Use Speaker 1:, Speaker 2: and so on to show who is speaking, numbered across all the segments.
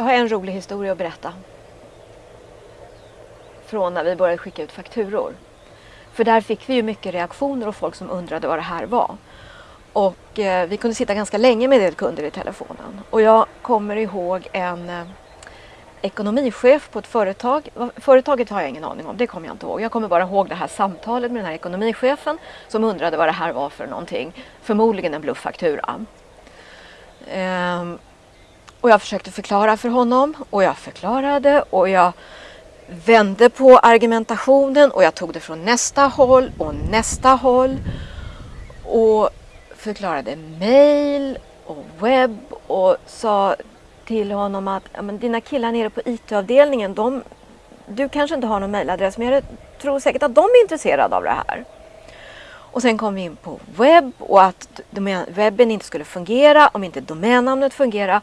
Speaker 1: Jag har en rolig historia att berätta. Från när vi började skicka ut fakturor. För där fick vi ju mycket reaktioner och folk som undrade vad det här var. Och eh, vi kunde sitta ganska länge med det kunder i telefonen. Och jag kommer ihåg en eh, ekonomichef på ett företag. Företaget har jag ingen aning om, det kommer jag inte ihåg. Jag kommer bara ihåg det här samtalet med den här ekonomichefen som undrade vad det här var för någonting. Förmodligen en blufffaktura. Ehm, och jag försökte förklara för honom och jag förklarade och jag vände på argumentationen och jag tog det från nästa håll och nästa håll. Och förklarade mail och webb och sa till honom att men dina killar nere på IT-avdelningen, de, du kanske inte har någon mailadress men jag tror säkert att de är intresserade av det här. Och sen kom vi in på webb och att webben inte skulle fungera om inte domännamnet fungerar.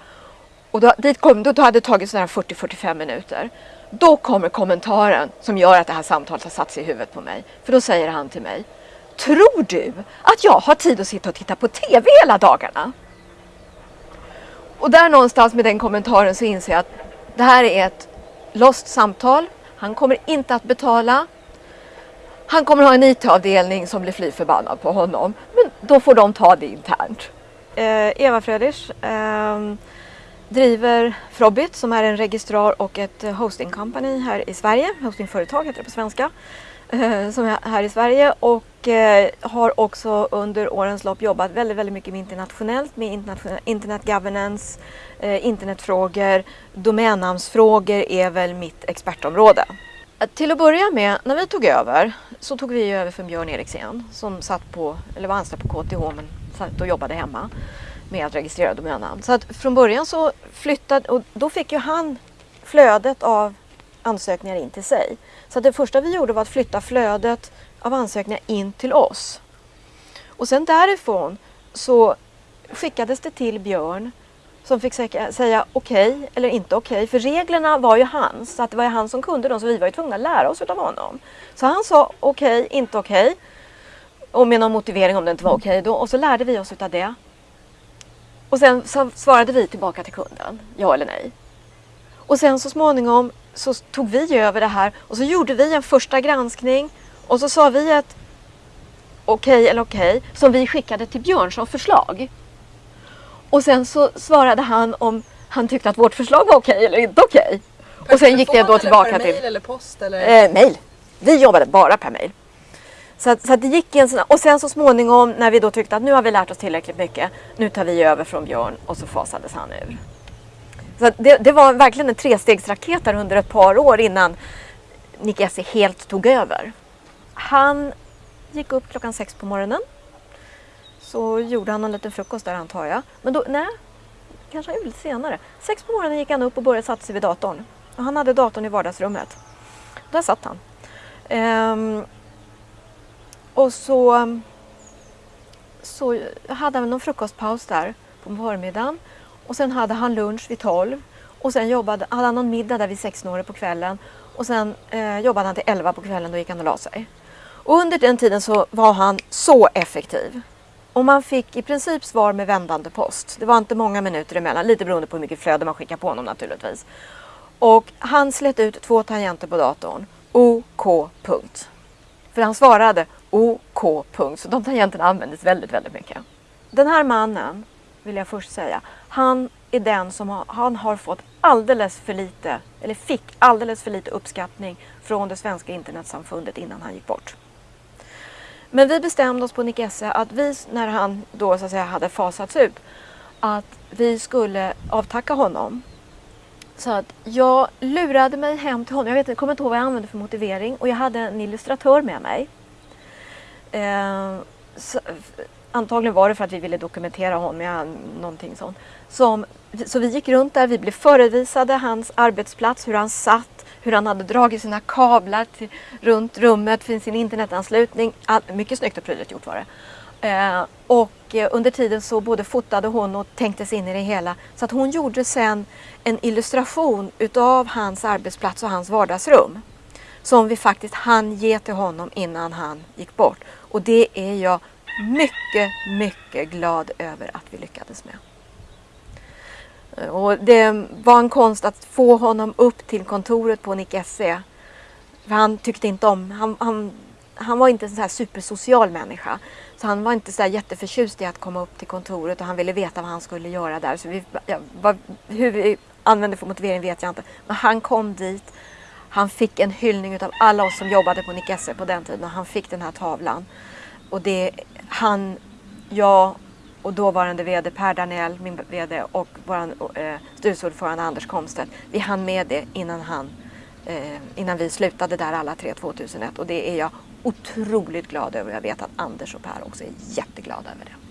Speaker 1: Och då, dit kom, då hade det tagit 40-45 minuter. Då kommer kommentaren som gör att det här samtalet har satt sig i huvudet på mig. För då säger han till mig Tror du att jag har tid att sitta och titta på TV hela dagarna? Och där någonstans med den kommentaren så inser jag att det här är ett lost samtal. Han kommer inte att betala. Han kommer ha en IT-avdelning som blir fly förbannad på honom. Men då får de ta det internt. Eh, Eva Fröders eh, driver Frobit som är en registrar och ett eh, hosting company här i Sverige. Hostingföretag heter det på svenska. Eh, som är här i Sverige och eh, har också under årens lopp jobbat väldigt, väldigt mycket med internationellt, med internationell, internet governance, internetfrågor, domännamnsfrågor är väl mitt expertområde. Till att börja med, när vi tog över, så tog vi över från Björn Eriksen som satt på, eller var anställd på KTH men satt och jobbade hemma med att registrera domännamn. Så att från början så flyttade, och då fick ju han flödet av ansökningar in till sig. Så det första vi gjorde var att flytta flödet av ansökningar in till oss. Och sen därifrån så skickades det till Björn som fick säga okej okay, eller inte okej. Okay. För reglerna var ju hans, så att det var ju han som kunde dem så vi var ju tvungna att lära oss av honom. Så han sa okej, okay, inte okej. Och med någon motivering om det inte var okej då. Och så lärde vi oss av det. Och sen svarade vi tillbaka till kunden, ja eller nej. Och sen så småningom så tog vi över det här och så gjorde vi en första granskning och så sa vi ett okej okay eller okej okay, som vi skickade till Björn som förslag. Och sen så svarade han om han tyckte att vårt förslag var okej okay eller inte okej. Och sen gick det då tillbaka
Speaker 2: per
Speaker 1: till...
Speaker 2: mail eller post? Eller?
Speaker 1: Eh, mail. Vi jobbade bara per mail. Så, att, så att det gick en sån, och sen så småningom när vi då tyckte att nu har vi lärt oss tillräckligt mycket, nu tar vi över från Björn och så fasades han ur. Så det, det, var verkligen en trestegsraket där under ett par år innan Nick Essie helt tog över. Han gick upp klockan sex på morgonen. Så gjorde han en liten frukost där antar jag. Men då, nej, kanske han lite senare. Sex på morgonen gick han upp och började sätta sig vid datorn. Och han hade datorn i vardagsrummet. Där satt han. Ehm, och så, mm, så hade han någon frukostpaus där på förmiddagen. Och sen hade han lunch vid 12 och sen jobbade, hade han någon middag där vid 16 på kvällen och sen eh, jobbade han till 11 på kvällen, då gick han och la sig. Och under den tiden så var han så effektiv. Och man fick i princip svar med vändande post. Det var inte många minuter emellan, lite beroende på hur mycket flöde man skickade på honom naturligtvis. Och han slet ut två tangenter på datorn. OK. Punkt. För han svarade OK. Punkt. Så de tangenterna användes väldigt, väldigt mycket. Den här mannen, vill jag först säga, han är den som har, han har fått alldeles för lite, eller fick alldeles för lite uppskattning från det svenska internetsamfundet innan han gick bort. Men vi bestämde oss på Nick Esse att vi, när han då så att säga hade fasats ut, att vi skulle avtacka honom. Så att jag lurade mig hem till honom. Jag, vet, jag kommer inte ihåg vad jag använde för motivering och jag hade en illustratör med mig. Eh, så, antagligen var det för att vi ville dokumentera honom, ja, någonting sånt. Som, så vi gick runt där, vi blev förevisade hans arbetsplats, hur han satt, hur han hade dragit sina kablar till, runt rummet för sin internetanslutning. All, mycket snyggt och prydligt gjort var det. Eh, och eh, under tiden så både fotade hon och tänkte sig in i det hela. Så att hon gjorde sen en illustration utav hans arbetsplats och hans vardagsrum. Som vi faktiskt hann ge till honom innan han gick bort. Och det är jag mycket, mycket glad över att vi lyckades med. Och det var en konst att få honom upp till kontoret på Nick SE. För han tyckte inte om, han, han, han var inte en sån här supersocial människa. Så han var inte så jätteförtjust i att komma upp till kontoret och han ville veta vad han skulle göra där. Så vi, ja, vad, hur vi använde för motivering vet jag inte. Men han kom dit. Han fick en hyllning av alla oss som jobbade på Nick Esse på den tiden och han fick den här tavlan. Och det, han, jag och dåvarande VD Per Danell, min VD och vår eh, styrelseordförande Anders Komstedt, vi hann med det innan, han, eh, innan vi slutade där alla tre 2001 och det är jag otroligt glad över. Jag vet att Anders och Per också är jätteglada över det.